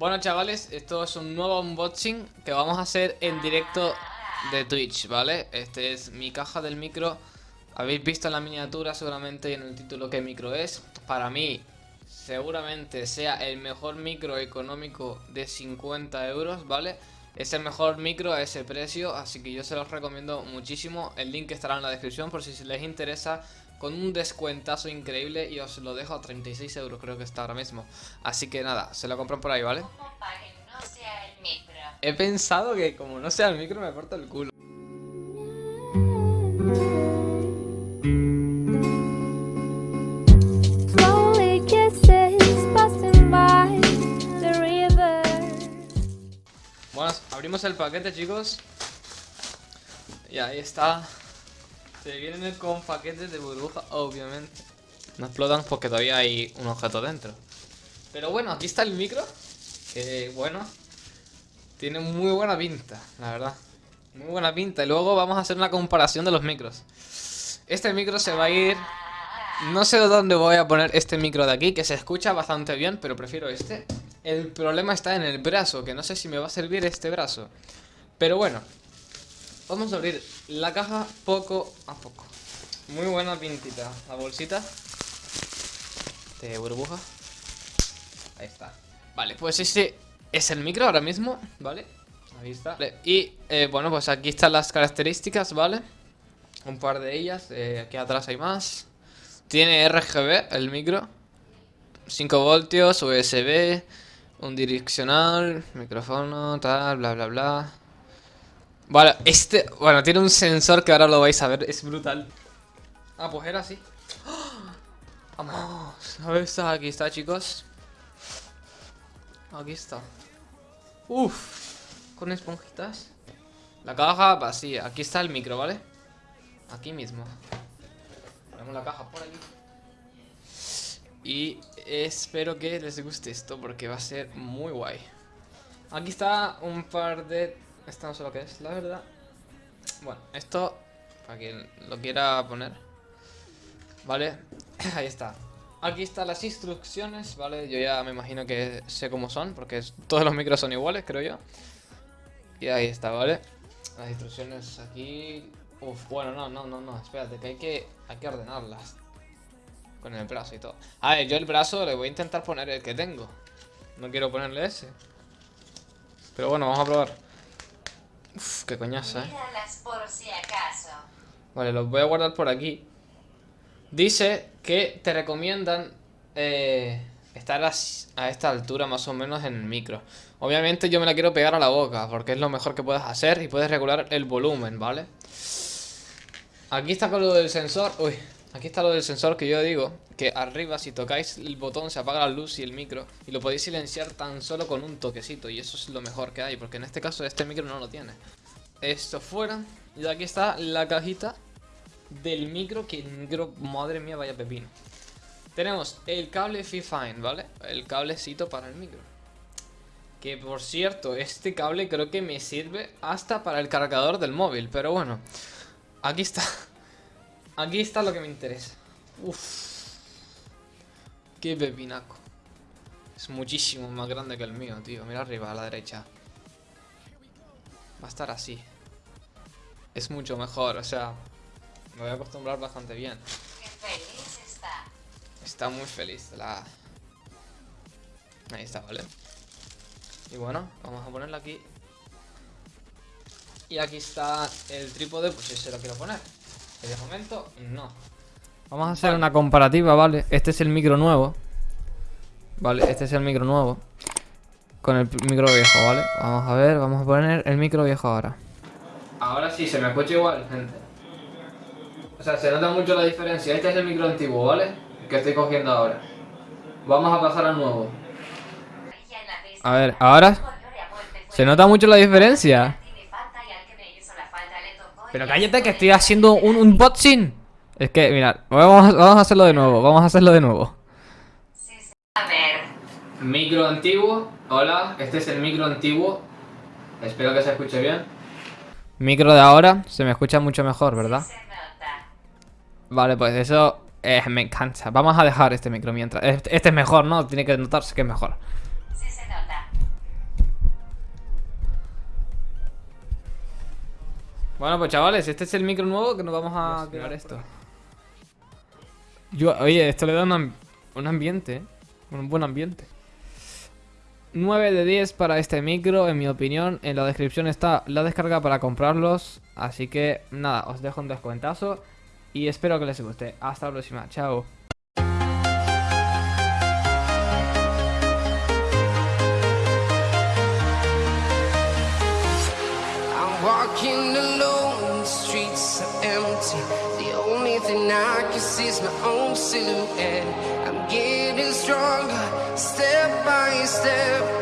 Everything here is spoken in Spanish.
Bueno chavales, esto es un nuevo unboxing que vamos a hacer en directo de Twitch, ¿vale? Este es mi caja del micro Habéis visto en la miniatura seguramente y en el título qué micro es Para mí, seguramente sea el mejor micro económico de 50 euros, ¿vale? Es el mejor micro a ese precio, así que yo se los recomiendo muchísimo El link estará en la descripción por si les interesa con un descuentazo increíble y os lo dejo a 36 euros creo que está ahora mismo. Así que nada, se lo compran por ahí, ¿vale? He pensado que como no sea el micro me corta el culo. Abrimos el paquete chicos Y ahí está se vienen con paquetes de burbuja, obviamente. No explotan porque todavía hay un objeto dentro. Pero bueno, aquí está el micro. Que bueno, tiene muy buena pinta, la verdad. Muy buena pinta. Y luego vamos a hacer una comparación de los micros. Este micro se va a ir... No sé dónde voy a poner este micro de aquí, que se escucha bastante bien, pero prefiero este. El problema está en el brazo, que no sé si me va a servir este brazo. Pero bueno, Vamos a abrir la caja poco a poco. Muy buena pintita. La bolsita de burbuja. Ahí está. Vale, pues ese es el micro ahora mismo, ¿vale? Ahí está. Y eh, bueno, pues aquí están las características, ¿vale? Un par de ellas. Eh, aquí atrás hay más. Tiene RGB el micro. 5 voltios, USB, un direccional, micrófono, tal, bla, bla, bla. Vale, este... Bueno, tiene un sensor que ahora lo vais a ver. Es brutal. Ah, pues era así. Vamos. A ver, está aquí está, chicos. Aquí está. Uf. Con esponjitas. La caja vacía. Aquí está el micro, ¿vale? Aquí mismo. Ponemos la caja por aquí. Y espero que les guste esto porque va a ser muy guay. Aquí está un par de esto no sé lo que es, la verdad. Bueno, esto, para quien lo quiera poner. Vale, ahí está. Aquí están las instrucciones, ¿vale? Yo ya me imagino que sé cómo son, porque todos los micros son iguales, creo yo. Y ahí está, ¿vale? Las instrucciones aquí... Uf, bueno, no, no, no, no, espérate, que hay que, hay que ordenarlas. Con el brazo y todo. A ver, yo el brazo le voy a intentar poner el que tengo. No quiero ponerle ese. Pero bueno, vamos a probar. Uf, qué coñaza, eh. Vale, los voy a guardar por aquí. Dice que te recomiendan eh, estar a, esta altura más o menos en el micro. Obviamente yo me la quiero pegar a la boca porque es lo mejor que puedes hacer y puedes regular el volumen, ¿vale? Aquí está con lo del sensor. Uy, aquí está lo del sensor que yo digo que arriba si tocáis el botón se apaga la luz y el micro y lo podéis silenciar tan solo con un toquecito y eso es lo mejor que hay porque en este caso este micro no lo tiene. Esto fuera. Y aquí está la cajita del micro. Que el micro, madre mía, vaya pepino. Tenemos el cable Fifine, ¿vale? El cablecito para el micro. Que por cierto, este cable creo que me sirve hasta para el cargador del móvil. Pero bueno, aquí está. Aquí está lo que me interesa. Uf. Qué pepinaco. Es muchísimo más grande que el mío, tío. Mira arriba, a la derecha. Va a estar así. Es mucho mejor, o sea, me voy a acostumbrar bastante bien. está. Está muy feliz la... Ahí está, ¿vale? Y bueno, vamos a ponerla aquí. Y aquí está el trípode, pues si se lo quiero poner. De momento, no. Vamos a hacer una comparativa, ¿vale? Este es el micro nuevo. Vale, este es el micro nuevo con el micro viejo, ¿vale? Vamos a ver, vamos a poner el micro viejo ahora. Ahora sí, se me escucha igual, gente. O sea, se nota mucho la diferencia. Este es el micro antiguo, ¿vale? Que estoy cogiendo ahora. Vamos a pasar al nuevo. A ver, ahora... Se nota mucho la diferencia. Pero cállate que estoy haciendo un unboxing. Es que, mirad, vamos, vamos a hacerlo de nuevo, vamos a hacerlo de nuevo. Micro antiguo. Hola, este es el micro antiguo. Espero que se escuche bien. Micro de ahora, se me escucha mucho mejor, ¿verdad? Vale, pues eso eh, me encanta. Vamos a dejar este micro mientras. Este, este es mejor, ¿no? Tiene que notarse que es mejor. Bueno, pues chavales, este es el micro nuevo que nos vamos a crear esto. Yo, oye, esto le da un ambiente, ¿eh? un buen ambiente. 9 de 10 para este micro, en mi opinión. En la descripción está la descarga para comprarlos. Así que nada, os dejo un descuentazo. Y espero que les guste. Hasta la próxima. Chao. Walking alone, the streets are empty. The only thing I can see is my own silhouette. I'm getting stronger, step by step.